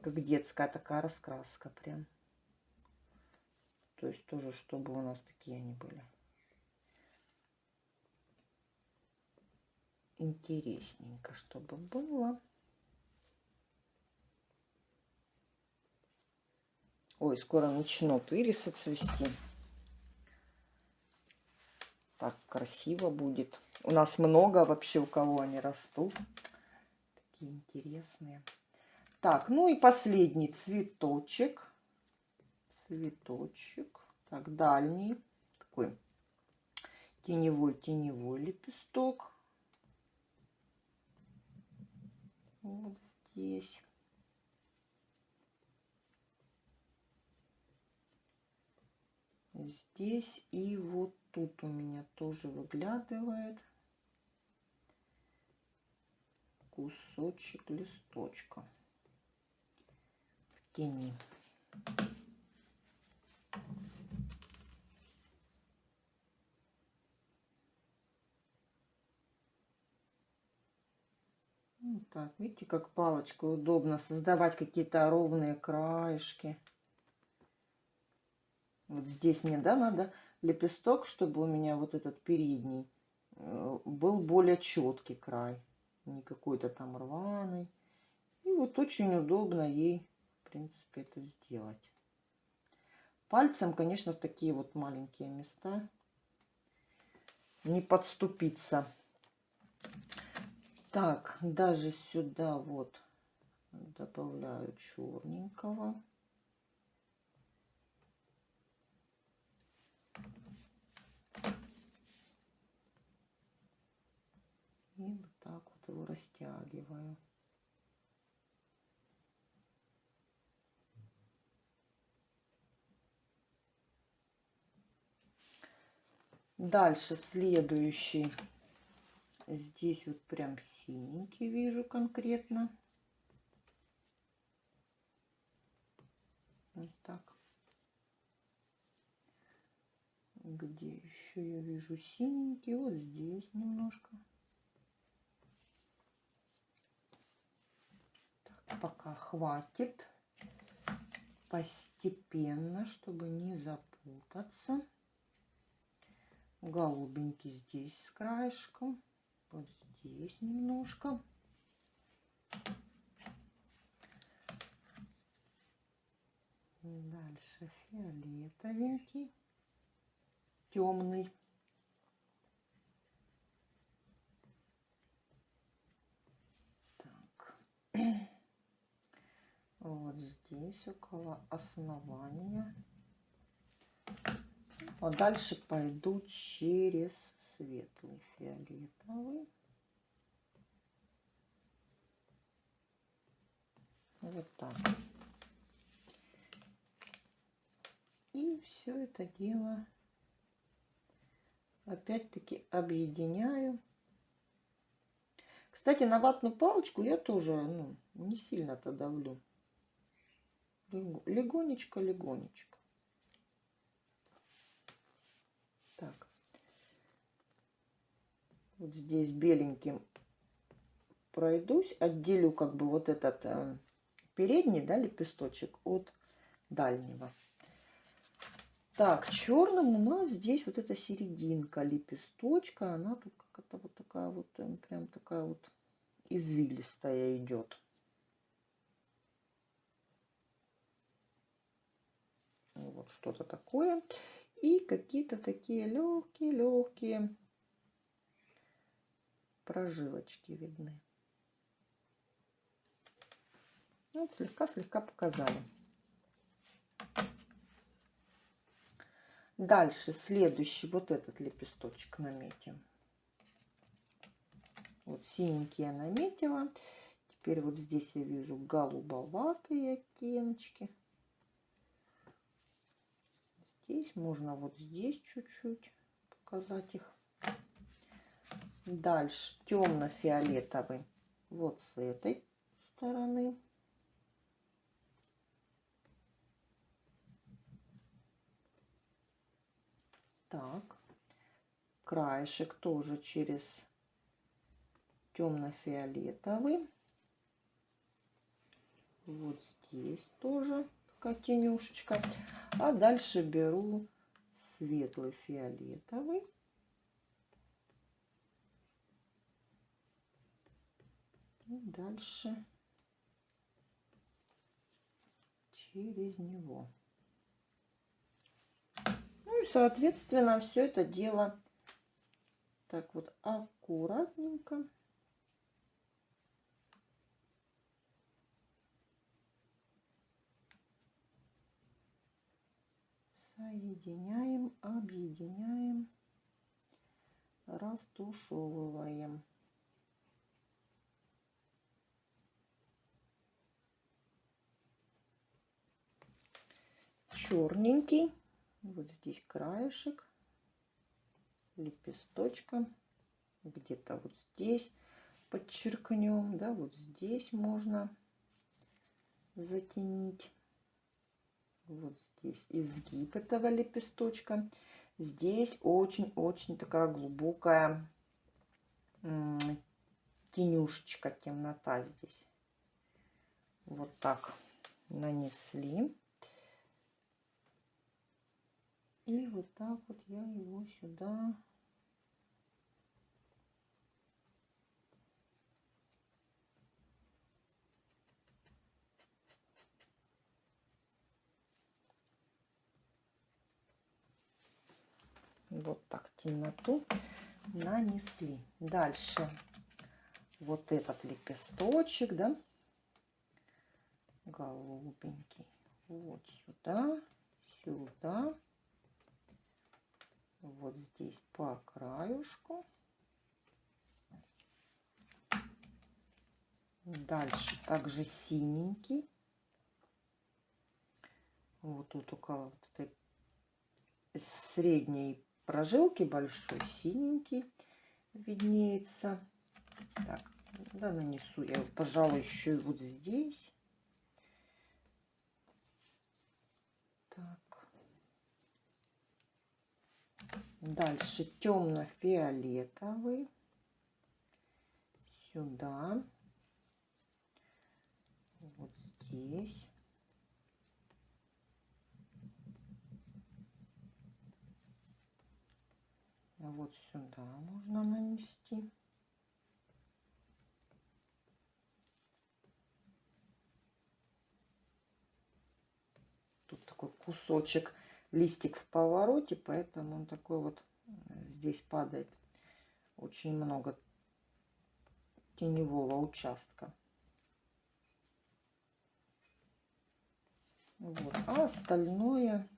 как детская такая раскраска прям. То есть тоже, чтобы у нас такие они были. Интересненько, чтобы было. Ой, скоро начнут ирисы цвести. Так красиво будет. У нас много вообще, у кого они растут. Такие интересные. Так, ну и последний цветочек цветочек. Так, дальний такой теневой-теневой лепесток. Вот здесь. Здесь и вот тут у меня тоже выглядывает кусочек листочка в тени. Так, видите, как палочкой удобно создавать какие-то ровные краешки. Вот здесь мне, да, надо лепесток, чтобы у меня вот этот передний э, был более четкий край. Не какой-то там рваный. И вот очень удобно ей, в принципе, это сделать. Пальцем, конечно, в такие вот маленькие места не подступиться. Так, даже сюда вот добавляю черненького. И вот так вот его растягиваю. Дальше следующий. Здесь вот прям синенький вижу конкретно. Вот так. Где еще я вижу синенький? Вот здесь немножко. пока хватит. Постепенно, чтобы не запутаться. Голубенький здесь с краешком. Вот здесь немножко. Дальше фиолетовенький, темный. Так. *clears throat* Вот здесь около основания. А дальше пойду через светлый фиолетовый. Вот так. И все это дело опять-таки объединяю. Кстати, на ватную палочку я тоже ну, не сильно-то давлю. Легонечко-легонечко. Так. Вот здесь беленьким пройдусь, отделю как бы вот этот э, передний, да, лепесточек от дальнего. Так, черным у нас здесь вот эта серединка лепесточка, она тут как-то вот такая вот, э, прям такая вот извилистая идет. Вот что-то такое. И какие-то такие легкие-легкие прожилочки видны. Вот слегка-слегка показали. Дальше следующий вот этот лепесточек наметим. Вот синенький я наметила. Теперь вот здесь я вижу голубоватые оттеночки. Здесь можно вот здесь чуть-чуть показать их. Дальше темно-фиолетовый вот с этой стороны. Так, краешек тоже через темно-фиолетовый. Вот здесь тоже такая тенюшечка. А дальше беру светлый фиолетовый. И дальше через него соответственно, все это дело так вот аккуратненько. Соединяем, объединяем, растушевываем. черненький вот здесь краешек, лепесточка, где-то вот здесь подчеркнем, да, вот здесь можно затенить. Вот здесь изгиб этого лепесточка. Здесь очень-очень такая глубокая тенюшечка, темнота здесь. Вот так нанесли. И вот так вот я его сюда вот так темноту нанесли. Дальше вот этот лепесточек, да, голубенький, вот сюда, сюда вот здесь по краюшку. Дальше также синенький. Вот тут около вот этой средней прожилки большой синенький виднеется. Так, да, нанесу я, пожалуй, еще и вот здесь. Так. Дальше темно-фиолетовый. Сюда. здесь. Вот сюда можно нанести. Тут такой кусочек, листик в повороте, поэтому он такой вот э, здесь падает. Очень много теневого участка. Вот. А остальное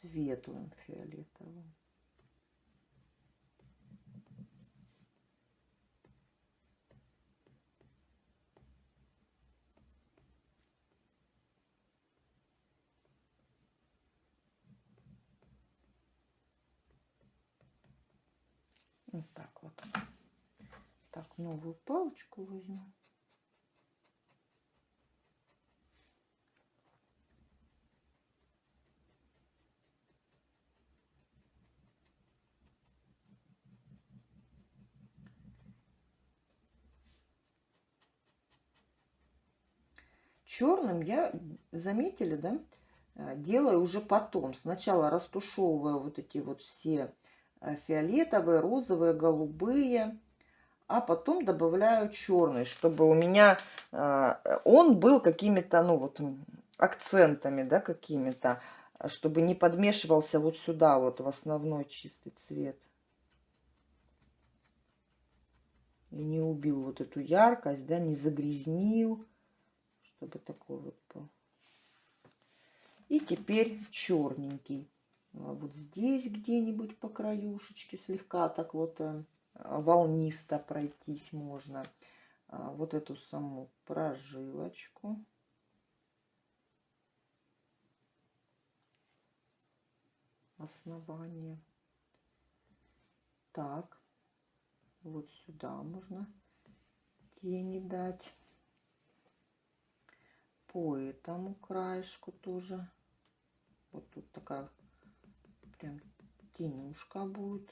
светлым фиолетовым. Вот так вот. Так, новую палочку возьму. Черным я, заметили, да, э, делаю уже потом. Сначала растушевываю вот эти вот все фиолетовые, розовые, голубые, а потом добавляю черный, чтобы у меня э, он был какими-то, ну вот, акцентами, да, какими-то, чтобы не подмешивался вот сюда вот в основной чистый цвет. И не убил вот эту яркость, да, не загрязнил чтобы такой вот был. И теперь черненький. А вот здесь где-нибудь по краюшечке слегка так вот э, волнисто пройтись можно. А вот эту саму прожилочку. Основание. Так, вот сюда можно тени дать по этому краешку тоже. Вот тут такая прям тенюшка будет.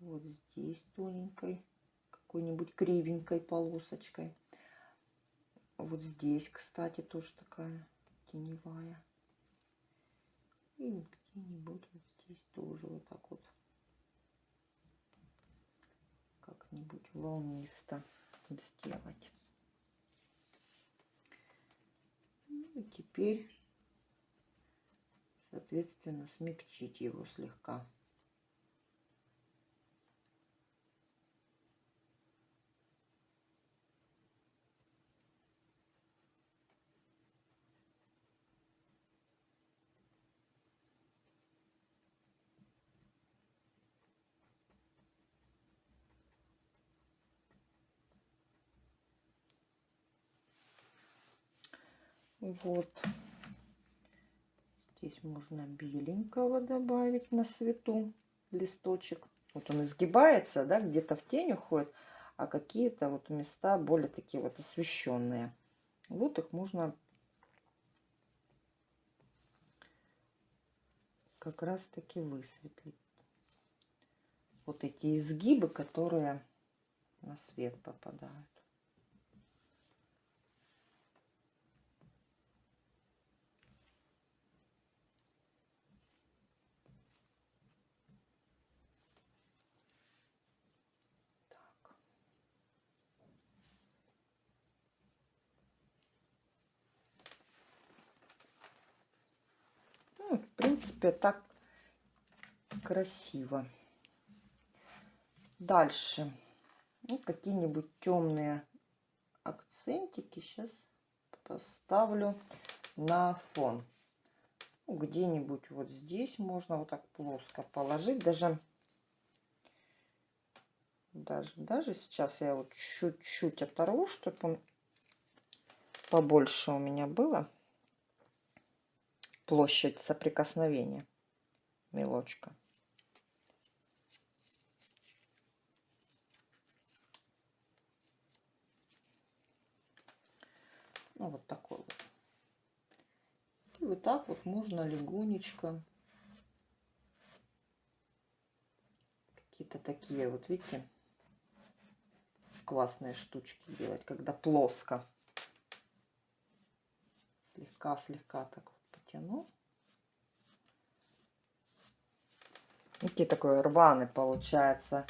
Вот здесь тоненькой, какой-нибудь кривенькой полосочкой. Вот здесь, кстати, тоже такая теневая. И где-нибудь вот здесь тоже вот так вот как-нибудь волнисто сделать. И теперь, соответственно, смягчить его слегка. Вот. Здесь можно беленького добавить на свету листочек. Вот он изгибается, да, где-то в тень уходит, а какие-то вот места более такие вот освещенные. Вот их можно как раз таки высветлить. Вот эти изгибы, которые на свет попадают. Принципе, так красиво. Дальше. Ну, какие-нибудь темные акцентики сейчас поставлю на фон. Ну, Где-нибудь вот здесь можно вот так плоско положить. Даже, даже, даже сейчас я вот чуть-чуть оторву, чтобы побольше у меня было площадь соприкосновения мелочка. Ну, вот такой вот. И вот так вот можно легонечко какие-то такие вот, видите, классные штучки делать, когда плоско Слегка-слегка так потяну. Такие такой рваный получается,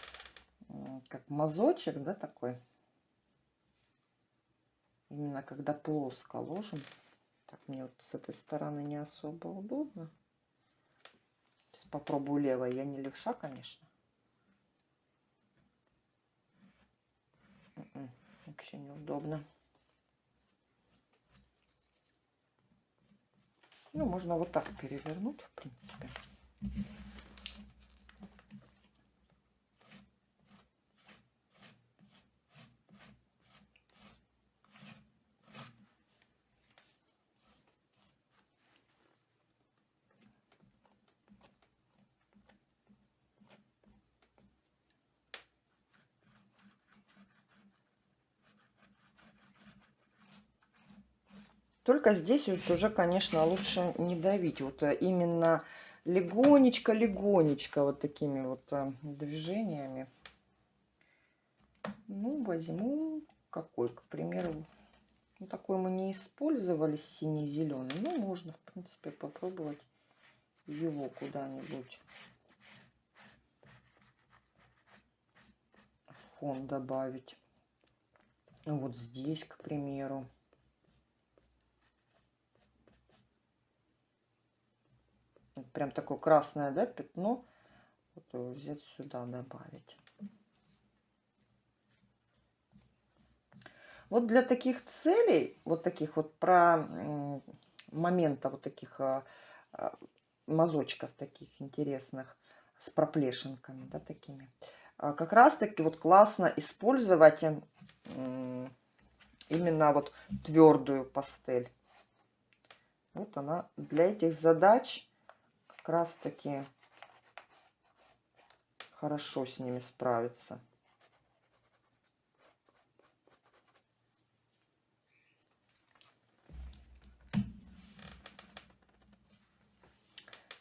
как мазочек, да, такой. Именно когда плоско ложим. Так, мне вот с этой стороны не особо удобно. Сейчас попробую левой. Я не левша, конечно. М-м, вообще неудобно. Ну, можно вот так перевернуть, в принципе. Только здесь вот уже, конечно, лучше не давить. Вот э, именно легонечко-легонечко вот такими вот э, движениями. Ну, возьму какой, к примеру. Ну, такой мы не использовали, синий-зеленый. Ну, можно, в принципе, попробовать его куда-нибудь. Фон добавить. Вот здесь, к примеру. Прям такое красное, да, пятно. Вот взять сюда, добавить. Вот для таких целей, вот таких вот про момента вот таких а, а, мазочков таких интересных с проплешинками, да, такими. А как раз таки вот классно использовать именно вот твердую пастель. Вот она для этих задач как раз таки хорошо с ними справиться.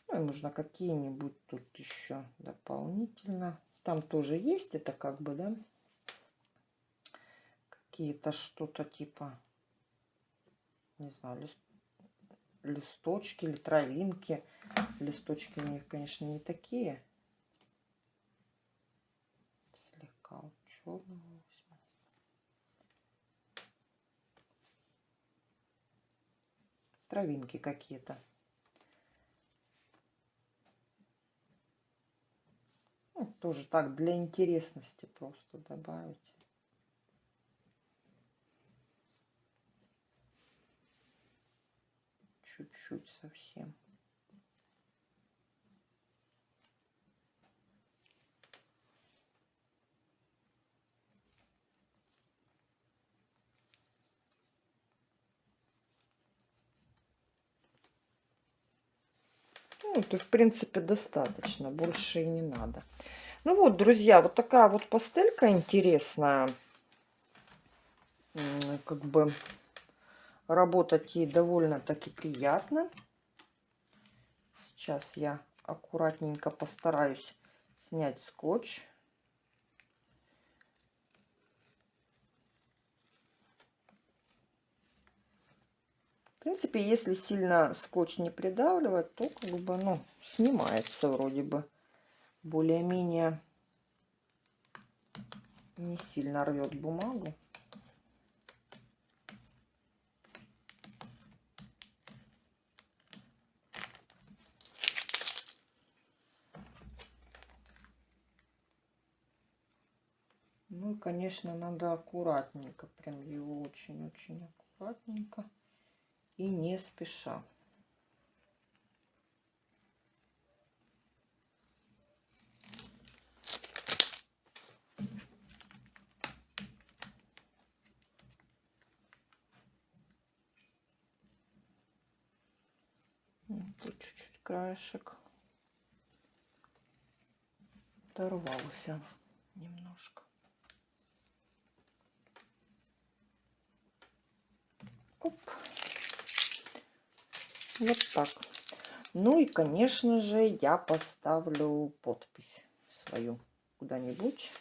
Ну и можно какие-нибудь тут еще дополнительно. Там тоже есть это как бы, да, какие-то что-то типа, не знаю, листочки или травинки. Листочки у них, конечно, не такие. Слегка черного. Травинки какие-то. Ну, тоже так, для интересности просто добавить. Чуть-чуть совсем. Ну, это, в принципе, достаточно. Больше и не надо. Ну вот, друзья, вот такая вот пастелька интересная. Как бы работать ей довольно-таки приятно. Сейчас я аккуратненько постараюсь снять скотч. принципе, если сильно скотч не придавливать, то как бы, ну, снимается вроде бы. Более-менее не сильно рвет бумагу. Конечно, надо аккуратненько, прям его очень-очень аккуратненько и не спеша. Тут чуть-чуть краешек оторвался немножко. Оп. Вот так. Ну и, конечно же, я поставлю подпись свою куда-нибудь.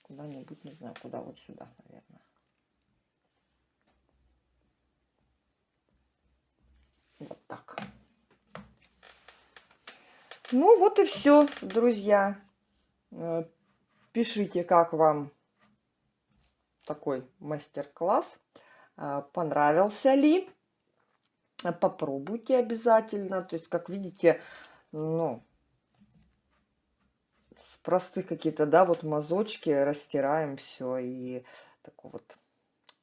Куда-нибудь, не знаю, куда, вот сюда, наверное. Вот так. Ну вот и все, друзья. Э, пишите, как вам такой мастер-класс. Э, понравился ли? Попробуйте обязательно. То есть, как видите, ну, с простых какие-то, да, вот мазочки растираем все. И такой вот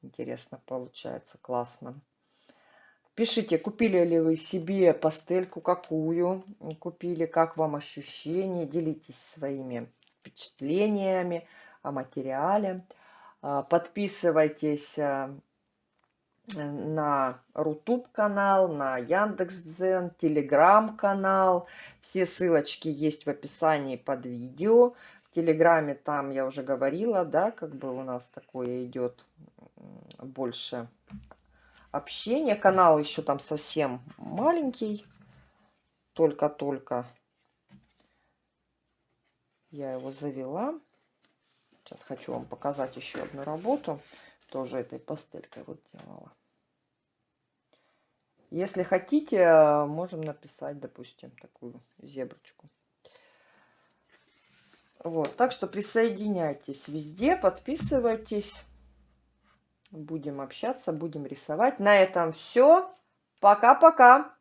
интересно получается, классно. Пишите, купили ли вы себе пастельку, какую купили, как вам ощущения, делитесь своими впечатлениями о материале. А, подписывайтесь на Рутуб канал, на Яндекс.Дзен, Телеграм канал. Все ссылочки есть в описании под видео. В Телеграме там я уже говорила, да, как бы у нас такое идет больше общения. Канал еще там совсем маленький. Только-только я его завела. Сейчас хочу вам показать еще одну работу. Тоже этой пастелькой вот делала. Если хотите, можем написать, допустим, такую зеброчку. Вот, так что присоединяйтесь везде, подписывайтесь. Будем общаться, будем рисовать. На этом все. Пока-пока.